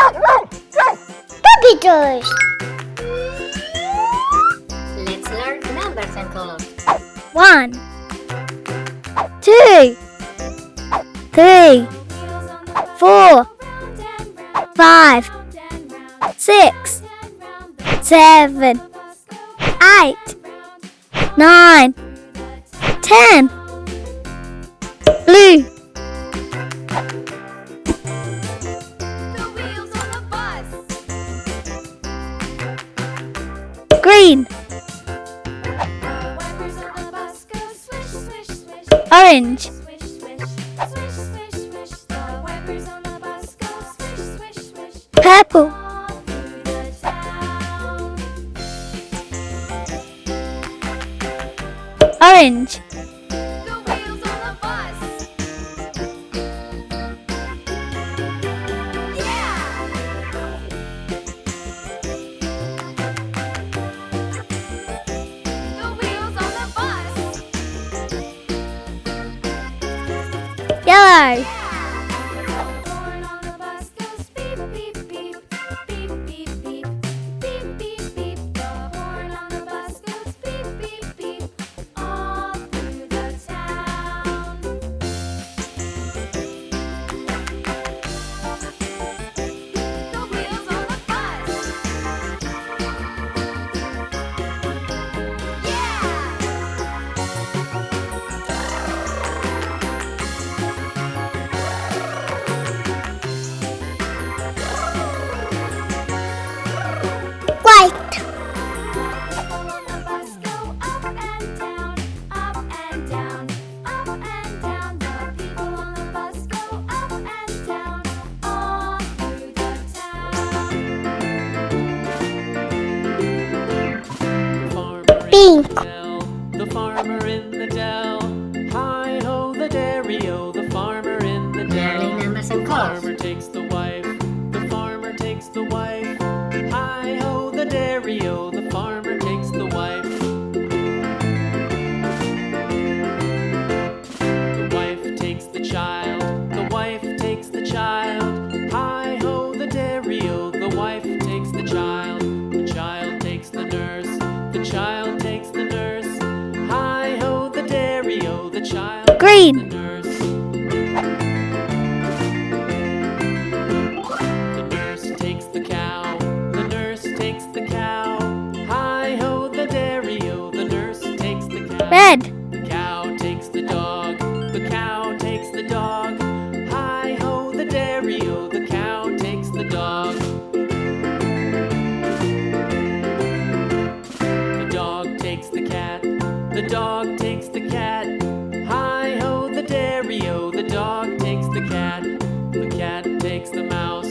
Puppy toys! Let's learn numbers and colors. One, two, three, four, five, six, seven, eight, nine, ten. Blue. green. Orange. Purple. Orange. Yellow. pink. waits the nurse. Hi ho, the dairy o, the child. Green. The nurse. the nurse takes the cow. The nurse takes the cow. Hi ho, the dairy o, the nurse takes the cow. Red. the dog takes the cat. Hi ho, the dairy o, the dog takes the cat. The cat takes the mouse.